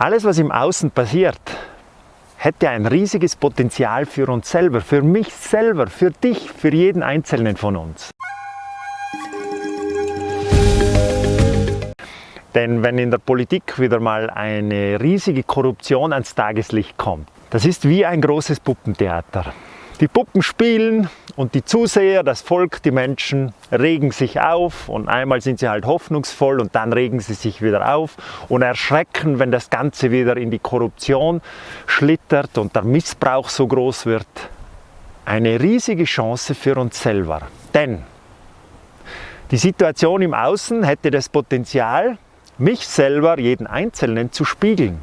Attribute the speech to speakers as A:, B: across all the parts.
A: Alles, was im Außen passiert, hätte ein riesiges Potenzial für uns selber, für mich selber, für dich, für jeden Einzelnen von uns. Denn wenn in der Politik wieder mal eine riesige Korruption ans Tageslicht kommt, das ist wie ein großes Puppentheater. Die Puppen spielen und die Zuseher, das Volk, die Menschen regen sich auf und einmal sind sie halt hoffnungsvoll und dann regen sie sich wieder auf und erschrecken, wenn das Ganze wieder in die Korruption schlittert und der Missbrauch so groß wird. Eine riesige Chance für uns selber. Denn die Situation im Außen hätte das Potenzial, mich selber, jeden Einzelnen zu spiegeln.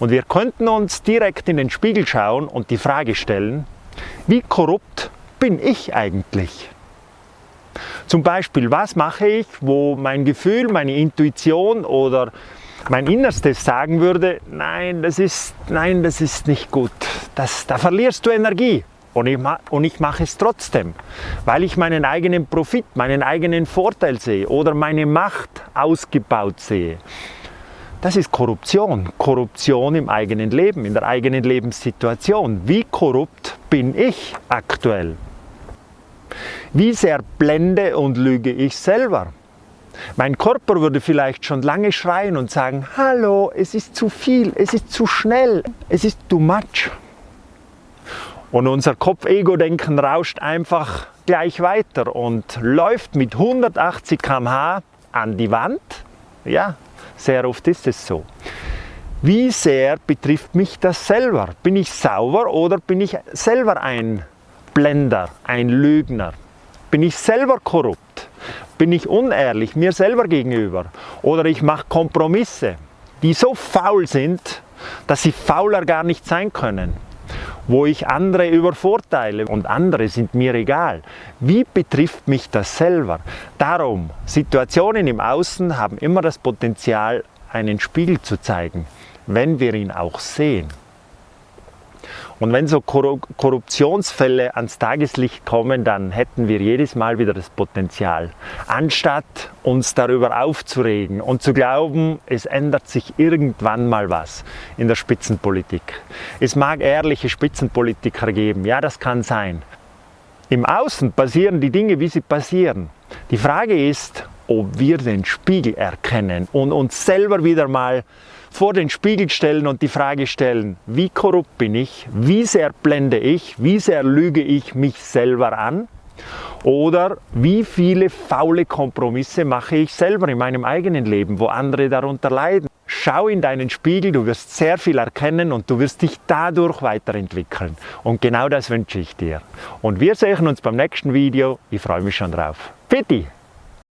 A: Und wir könnten uns direkt in den Spiegel schauen und die Frage stellen, wie korrupt bin ich eigentlich? Zum Beispiel, was mache ich, wo mein Gefühl, meine Intuition oder mein Innerstes sagen würde, nein, das ist, nein, das ist nicht gut. Das, da verlierst du Energie. Und ich, und ich mache es trotzdem, weil ich meinen eigenen Profit, meinen eigenen Vorteil sehe oder meine Macht ausgebaut sehe. Das ist Korruption. Korruption im eigenen Leben, in der eigenen Lebenssituation. Wie korrupt bin ich aktuell? Wie sehr blende und lüge ich selber? Mein Körper würde vielleicht schon lange schreien und sagen, hallo, es ist zu viel, es ist zu schnell, es ist too much. Und unser Kopf-Ego-Denken rauscht einfach gleich weiter und läuft mit 180 km/h an die Wand. Ja, sehr oft ist es so. Wie sehr betrifft mich das selber? Bin ich sauber oder bin ich selber ein Blender, ein Lügner? Bin ich selber korrupt? Bin ich unehrlich mir selber gegenüber? Oder ich mache Kompromisse, die so faul sind, dass sie fauler gar nicht sein können wo ich andere übervorteile und andere sind mir egal. Wie betrifft mich das selber? Darum, Situationen im Außen haben immer das Potenzial, einen Spiegel zu zeigen, wenn wir ihn auch sehen. Und wenn so Korruptionsfälle ans Tageslicht kommen, dann hätten wir jedes Mal wieder das Potenzial, anstatt uns darüber aufzuregen und zu glauben, es ändert sich irgendwann mal was in der Spitzenpolitik. Es mag ehrliche Spitzenpolitiker geben, ja das kann sein. Im Außen passieren die Dinge, wie sie passieren. Die Frage ist, ob wir den Spiegel erkennen und uns selber wieder mal vor den Spiegel stellen und die Frage stellen, wie korrupt bin ich, wie sehr blende ich, wie sehr lüge ich mich selber an oder wie viele faule Kompromisse mache ich selber in meinem eigenen Leben, wo andere darunter leiden. Schau in deinen Spiegel, du wirst sehr viel erkennen und du wirst dich dadurch weiterentwickeln. Und genau das wünsche ich dir. Und wir sehen uns beim nächsten Video. Ich freue mich schon drauf. Fitti!